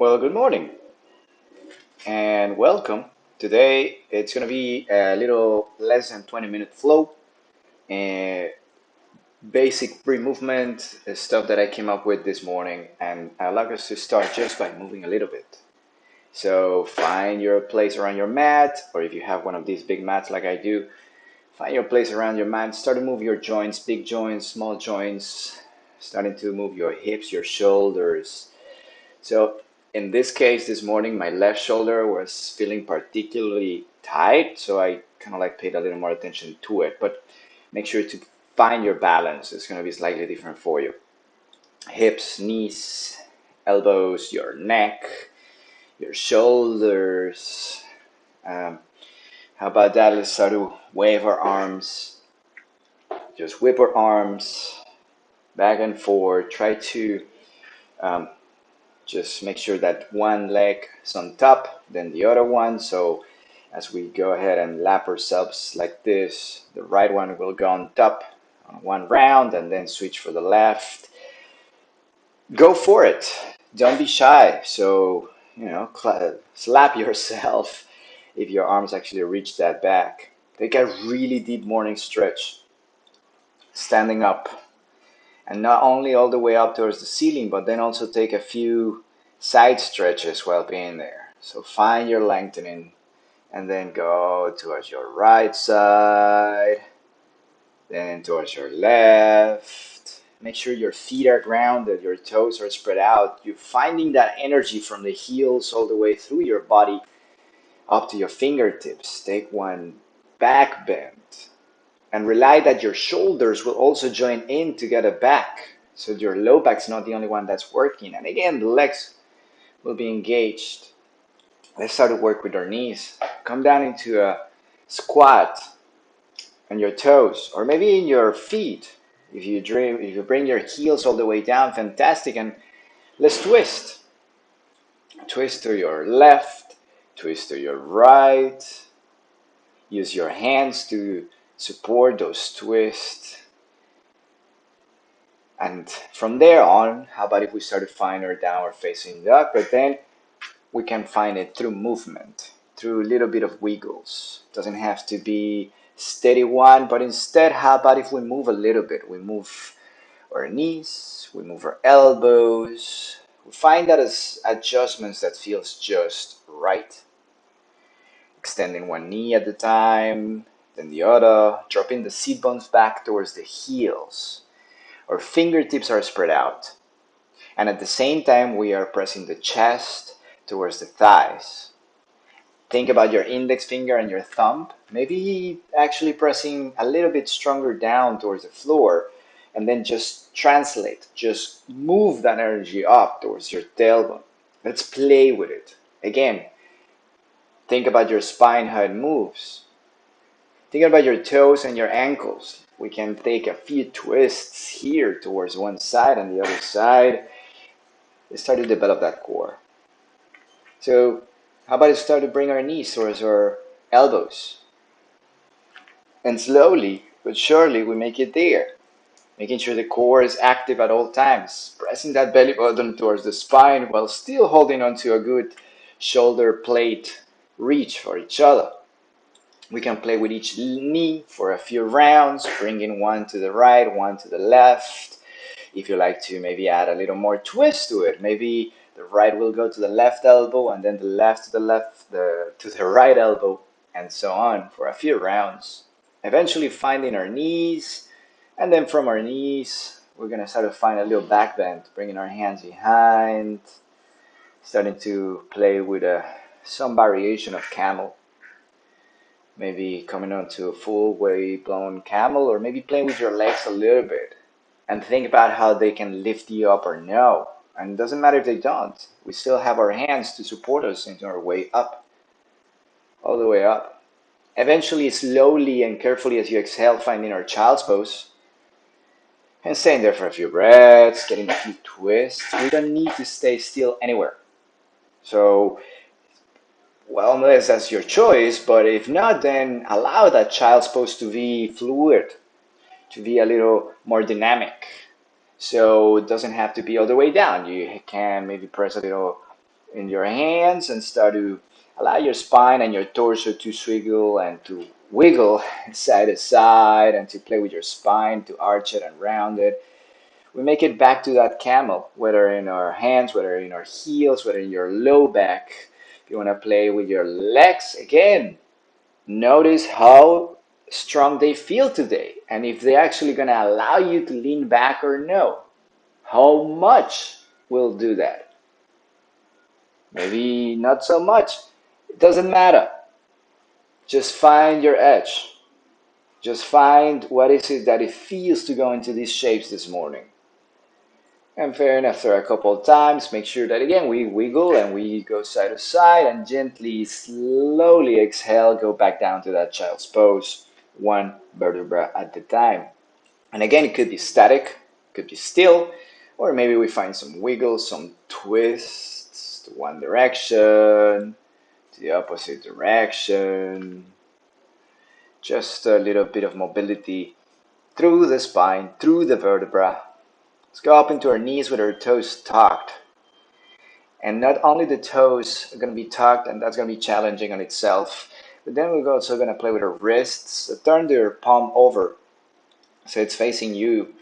Well, good morning and welcome. Today it's going to be a little less than 20 minute flow and basic pre-movement uh, stuff that I came up with this morning and I'd like us to start just by moving a little bit. So find your place around your mat or if you have one of these big mats like I do, find your place around your mat. Start to move your joints, big joints, small joints, starting to move your hips, your shoulders. So in this case, this morning, my left shoulder was feeling particularly tight, so I kind of like paid a little more attention to it. But make sure to find your balance. It's going to be slightly different for you. Hips, knees, elbows, your neck, your shoulders. Um, how about that? Let's start to wave our arms. Just whip our arms back and forth. Try to um, just make sure that one leg is on top, then the other one. So as we go ahead and lap ourselves like this, the right one will go on top on one round and then switch for the left. Go for it. Don't be shy. So, you know, slap yourself if your arms actually reach that back. Take a really deep morning stretch. Standing up and not only all the way up towards the ceiling, but then also take a few side stretches while being there. So find your lengthening and then go towards your right side, then towards your left. Make sure your feet are grounded, your toes are spread out. You're finding that energy from the heels all the way through your body up to your fingertips. Take one back bend and rely that your shoulders will also join in to get a back. So your low back's not the only one that's working. And again, the legs will be engaged. Let's start to work with our knees. Come down into a squat on your toes or maybe in your feet. If you dream, if you bring your heels all the way down, fantastic. And let's twist. Twist to your left, twist to your right. Use your hands to support those twists. And from there on, how about if we start to find our downward facing dog, but then we can find it through movement, through a little bit of wiggles. Doesn't have to be steady one, but instead, how about if we move a little bit? We move our knees, we move our elbows. We find that as adjustments that feels just right. Extending one knee at a time, then the other, dropping the seat bones back towards the heels. Our fingertips are spread out. And at the same time, we are pressing the chest towards the thighs. Think about your index finger and your thumb, maybe actually pressing a little bit stronger down towards the floor, and then just translate, just move that energy up towards your tailbone. Let's play with it. Again, think about your spine, how it moves. Think about your toes and your ankles. We can take a few twists here towards one side and the other side. Start to develop that core. So how about we start to bring our knees towards our elbows? And slowly but surely we make it there. Making sure the core is active at all times. Pressing that belly button towards the spine while still holding onto a good shoulder plate reach for each other. We can play with each knee for a few rounds, bringing one to the right, one to the left. If you like to maybe add a little more twist to it, maybe the right will go to the left elbow and then the left to the left the, to the right elbow and so on for a few rounds. Eventually finding our knees and then from our knees we're to start to find a little back bend, bringing our hands behind, starting to play with a, some variation of camel maybe coming onto a full way blown camel or maybe playing with your legs a little bit and think about how they can lift you up or no. And it doesn't matter if they don't we still have our hands to support us into our way up all the way up. Eventually slowly and carefully as you exhale finding our child's pose and staying there for a few breaths getting a few twists. We don't need to stay still anywhere. So well, unless that's your choice, but if not, then allow that child's pose to be fluid, to be a little more dynamic. So it doesn't have to be all the way down. You can maybe press a little in your hands and start to allow your spine and your torso to swiggle and to wiggle side to side and to play with your spine to arch it and round it. We make it back to that camel, whether in our hands, whether in our heels, whether in your low back. You want to play with your legs, again, notice how strong they feel today and if they're actually going to allow you to lean back or no. How much will do that? Maybe not so much. It doesn't matter. Just find your edge. Just find what is it that it feels to go into these shapes this morning. And fair enough, after a couple of times, make sure that again we wiggle and we go side to side and gently, slowly exhale, go back down to that child's pose, one vertebra at a time. And again, it could be static, could be still, or maybe we find some wiggles, some twists to one direction, to the opposite direction. Just a little bit of mobility through the spine, through the vertebra. Let's go up into our knees with our toes tucked. And not only the toes are going to be tucked, and that's going to be challenging on itself, but then we're also going to play with our wrists. So turn your palm over so it's facing you.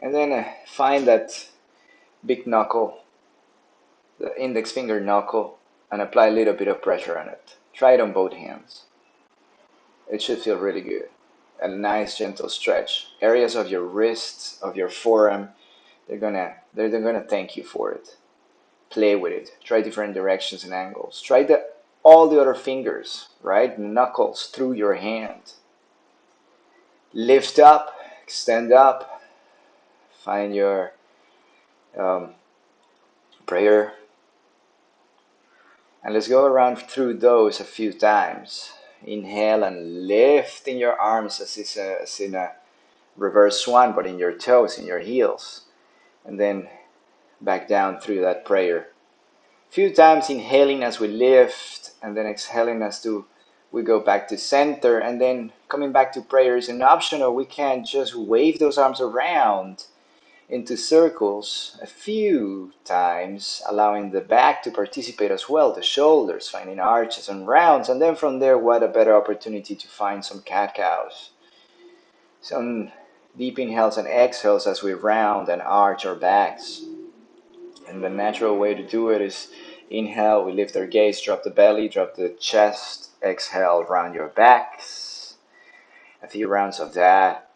And then uh, find that big knuckle, the index finger knuckle, and apply a little bit of pressure on it. Try it on both hands. It should feel really good. A nice gentle stretch. Areas of your wrists, of your forearm, they're gonna they're, they're gonna thank you for it. Play with it. Try different directions and angles. Try the all the other fingers, right? Knuckles through your hand. Lift up, extend up. Find your um, prayer and let's go around through those a few times. Inhale and lift in your arms as, is a, as in a reverse swan, but in your toes, in your heels. And then back down through that prayer. A few times inhaling as we lift, and then exhaling as to we go back to center, and then coming back to prayer is an option, or we can just wave those arms around into circles a few times, allowing the back to participate as well, the shoulders, finding arches and rounds, and then from there, what a better opportunity to find some cat cows. Some inhales and exhales as we round and arch our backs. And the natural way to do it is inhale, we lift our gaze, drop the belly, drop the chest, exhale, round your backs. A few rounds of that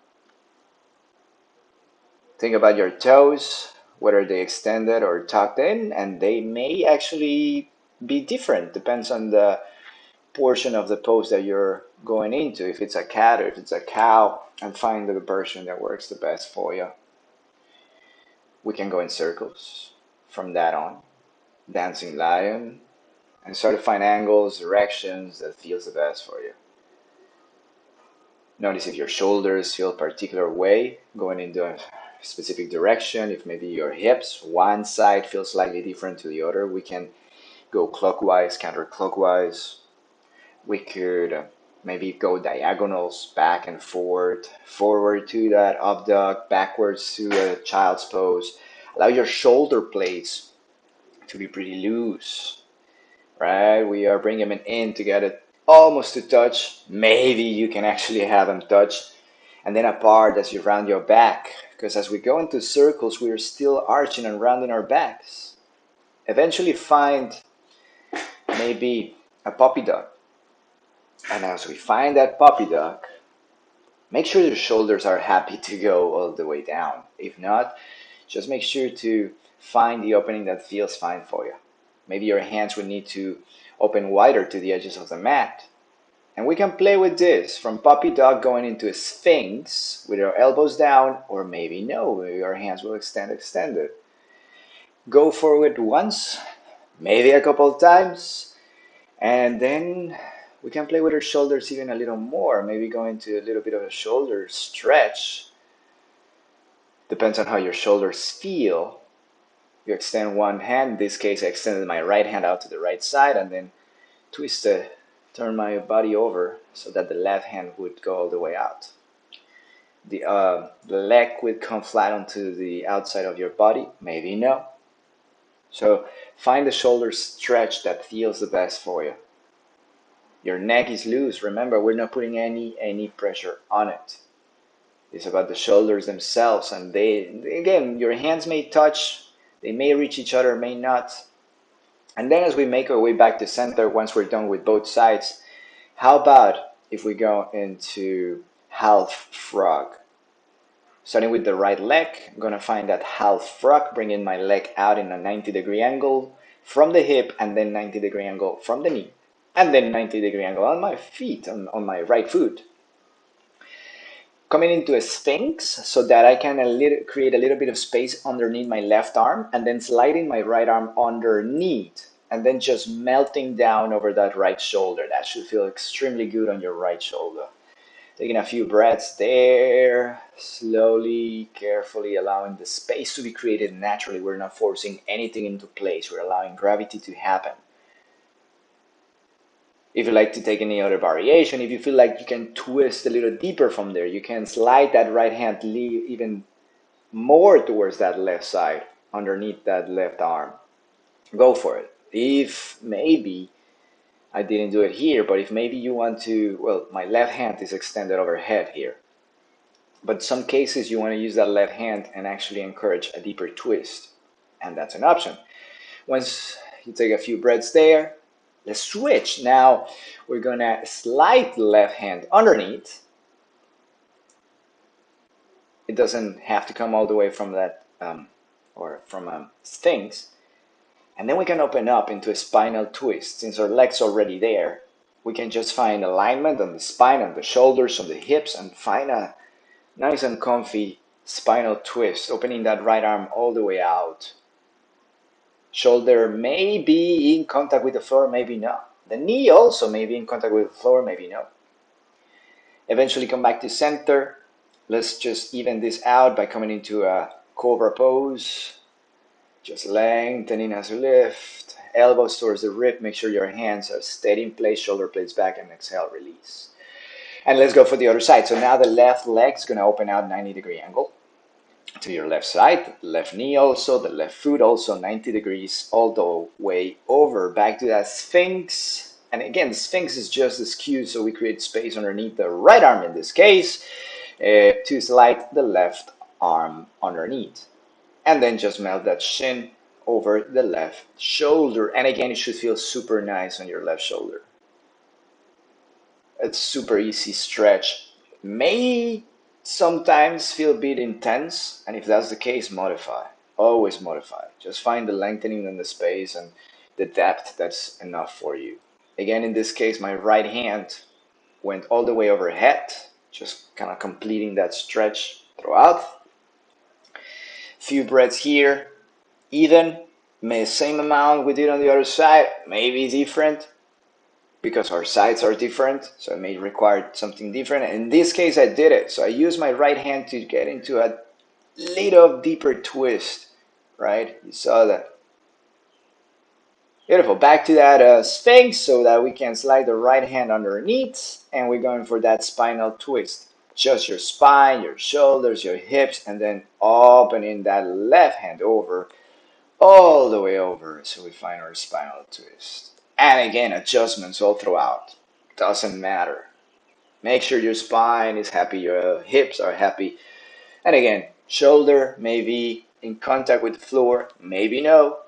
Think about your toes, whether they extended or tucked in, and they may actually be different. Depends on the portion of the pose that you're going into. If it's a cat or if it's a cow, and find the version that works the best for you. We can go in circles from that on. Dancing lion, and start to find angles, directions that feels the best for you. Notice if your shoulders feel a particular way going into a specific direction, if maybe your hips, one side feels slightly different to the other, we can go clockwise, counterclockwise. We could uh, maybe go diagonals back and forth, forward to that up dog, backwards to a child's pose. Allow your shoulder blades to be pretty loose, right? We are bringing them in to get it almost to touch. Maybe you can actually have them touch and then apart as you round your back because as we go into circles, we are still arching and rounding our backs. Eventually find maybe a puppy dog. And as we find that puppy dog, make sure your shoulders are happy to go all the way down. If not, just make sure to find the opening that feels fine for you. Maybe your hands would need to open wider to the edges of the mat. And we can play with this from puppy dog going into a sphinx with our elbows down, or maybe no, maybe our hands will extend extended. Go forward once, maybe a couple times, and then we can play with our shoulders even a little more, maybe go into a little bit of a shoulder stretch. Depends on how your shoulders feel. You extend one hand, in this case I extended my right hand out to the right side and then twist the turn my body over so that the left hand would go all the way out. The, uh, the leg would come flat onto the outside of your body, maybe no. So find the shoulder stretch that feels the best for you. Your neck is loose. Remember, we're not putting any any pressure on it. It's about the shoulders themselves, and they again, your hands may touch, they may reach each other, may not. And then as we make our way back to center, once we're done with both sides, how about if we go into half frog? Starting with the right leg, I'm gonna find that half frog, bringing my leg out in a 90 degree angle from the hip and then 90 degree angle from the knee and then 90 degree angle on my feet, on, on my right foot. Coming into a sphinx so that I can a little, create a little bit of space underneath my left arm and then sliding my right arm underneath and then just melting down over that right shoulder. That should feel extremely good on your right shoulder. Taking a few breaths there, slowly, carefully allowing the space to be created naturally. We're not forcing anything into place. We're allowing gravity to happen. If you like to take any other variation, if you feel like you can twist a little deeper from there, you can slide that right hand even more towards that left side, underneath that left arm. Go for it. If maybe I didn't do it here, but if maybe you want to, well, my left hand is extended overhead here. But some cases you want to use that left hand and actually encourage a deeper twist. And that's an option. Once you take a few breaths there, let's switch. Now we're to slide the left hand underneath. It doesn't have to come all the way from that um, or from um, Sphinx. And then we can open up into a spinal twist. Since our leg's already there, we can just find alignment on the spine, on the shoulders, on the hips, and find a nice and comfy spinal twist, opening that right arm all the way out. Shoulder may be in contact with the floor, maybe not. The knee also may be in contact with the floor, maybe not. Eventually come back to center. Let's just even this out by coming into a cobra pose. Just lengthening as you lift. Elbows towards the rib. Make sure your hands are steady in place. Shoulder blades back and exhale, release. And let's go for the other side. So now the left leg is going to open out 90 degree angle to your left side. Left knee also. The left foot also 90 degrees all the way over. Back to that Sphinx. And again, Sphinx is just cue. So we create space underneath the right arm in this case uh, to slide the left arm underneath and then just melt that shin over the left shoulder. And again, it should feel super nice on your left shoulder. It's super easy stretch. May sometimes feel a bit intense, and if that's the case, modify. Always modify. Just find the lengthening in the space and the depth that's enough for you. Again, in this case, my right hand went all the way overhead, just kind of completing that stretch throughout few breaths here, even, may same amount we did on the other side, maybe different, because our sides are different, so it may require something different. In this case, I did it. So I used my right hand to get into a little deeper twist, right? You saw that. Beautiful. Back to that uh, Sphinx so that we can slide the right hand underneath and we're going for that spinal twist just your spine, your shoulders, your hips, and then opening that left hand over, all the way over. So we find our spinal twist. And again, adjustments all throughout. Doesn't matter. Make sure your spine is happy, your hips are happy. And again, shoulder maybe in contact with the floor, maybe no.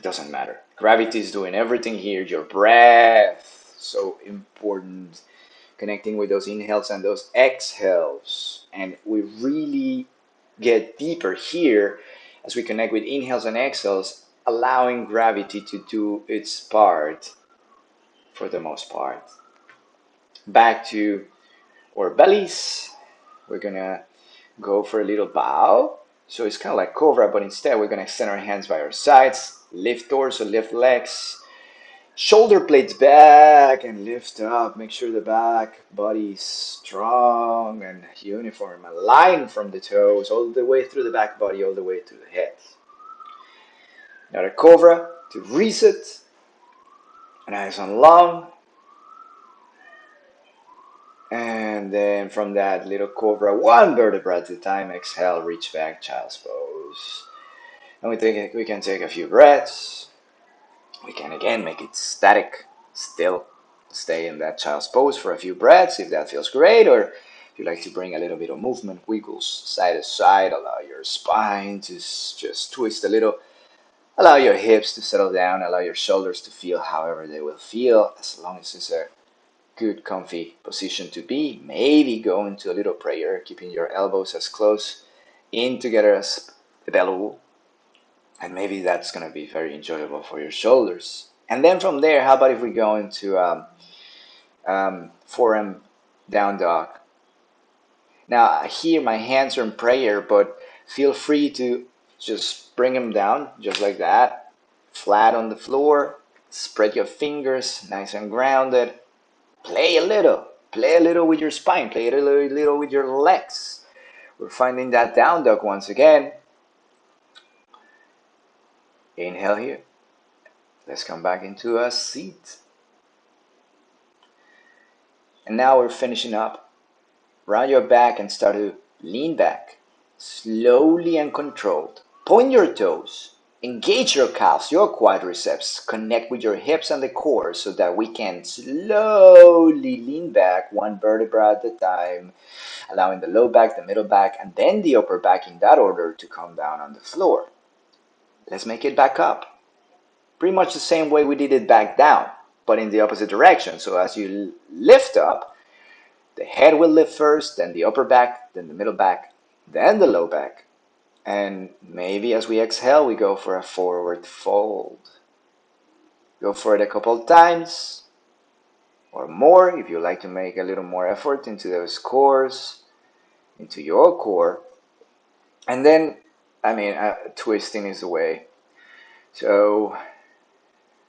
Doesn't matter. Gravity is doing everything here. Your breath, so important connecting with those inhales and those exhales. And we really get deeper here as we connect with inhales and exhales, allowing gravity to do its part for the most part. Back to our bellies. We're gonna go for a little bow. So it's kind of like cobra, but instead we're gonna extend our hands by our sides, lift torso, lift legs, Shoulder blades back and lift up. Make sure the back body is strong and uniform. Align from the toes all the way through the back body, all the way to the head. Now a cobra to reset. And long. And then from that little cobra, one vertebra at a time, exhale, reach back, child's pose. And we, take, we can take a few breaths. We can again make it static, still. Stay in that child's pose for a few breaths if that feels great, or if you like to bring a little bit of movement, wiggles side to side, allow your spine to just twist a little. Allow your hips to settle down, allow your shoulders to feel however they will feel, as long as it's a good comfy position to be. Maybe go into a little prayer, keeping your elbows as close in together as belly and maybe that's going to be very enjoyable for your shoulders. And then from there, how about if we go into um, um, forearm down dog? Now here my hands are in prayer, but feel free to just bring them down just like that, flat on the floor. Spread your fingers, nice and grounded. Play a little, play a little with your spine, play a little, little with your legs. We're finding that down dog once again. Inhale here. Let's come back into a seat. And now we're finishing up. Round your back and start to lean back. Slowly and controlled. Point your toes. Engage your calves, your quadriceps. Connect with your hips and the core so that we can slowly lean back one vertebra at a time, allowing the low back, the middle back, and then the upper back in that order to come down on the floor. Let's make it back up. Pretty much the same way we did it back down, but in the opposite direction. So as you lift up, the head will lift first, then the upper back, then the middle back, then the low back. And maybe as we exhale, we go for a forward fold. Go for it a couple times or more if you like to make a little more effort into those cores, into your core. And then I mean, uh, twisting is the way. So,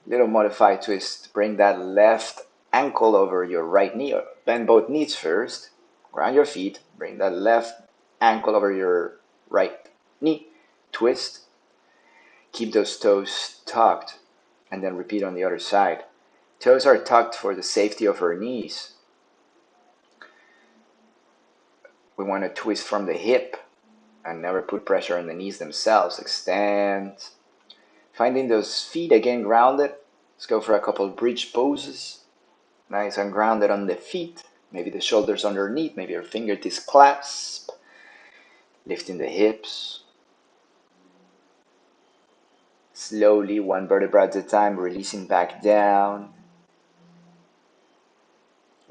little modified twist. Bring that left ankle over your right knee. Bend both knees first. Ground your feet. Bring that left ankle over your right knee. Twist. Keep those toes tucked. And then repeat on the other side. Toes are tucked for the safety of our knees. We want to twist from the hip and never put pressure on the knees themselves. Extend. Finding those feet again grounded. Let's go for a couple bridge poses. Nice and grounded on the feet. Maybe the shoulders underneath. Maybe your fingertips clasp. Lifting the hips. Slowly, one vertebra at a time, releasing back down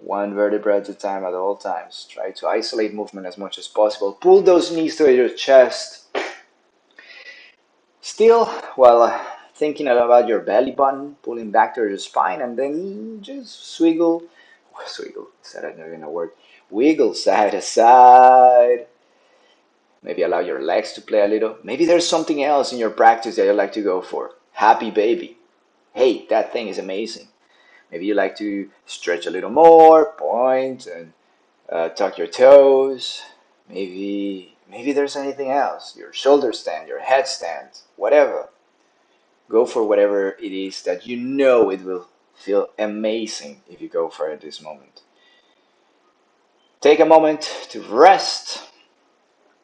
one vertebra at a time at all times. Try to isolate movement as much as possible. Pull those knees to your chest. Still, while uh, thinking about your belly button, pulling back to your spine, and then just swiggle, swiggle, said I not even a word, wiggle side to side. Maybe allow your legs to play a little. Maybe there's something else in your practice that you like to go for. Happy baby. Hey, that thing is amazing. Maybe you like to stretch a little more, point and uh, tuck your toes. Maybe maybe there's anything else. Your shoulder stand, your head stand, whatever. Go for whatever it is that you know it will feel amazing if you go for it this moment. Take a moment to rest,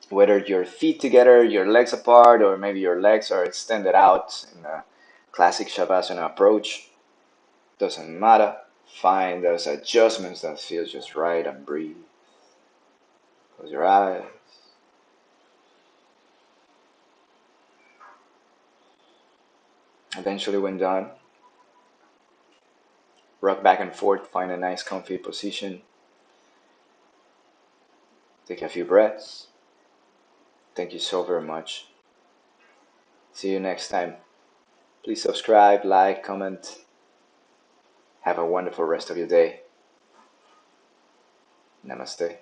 whether your feet together, your legs apart, or maybe your legs are extended out in a classic Shavasana approach. Doesn't matter. Find those adjustments that feel just right and breathe. Close your eyes. Eventually, when done, rock back and forth, find a nice comfy position. Take a few breaths. Thank you so very much. See you next time. Please subscribe, like, comment. Have a wonderful rest of your day. Namaste.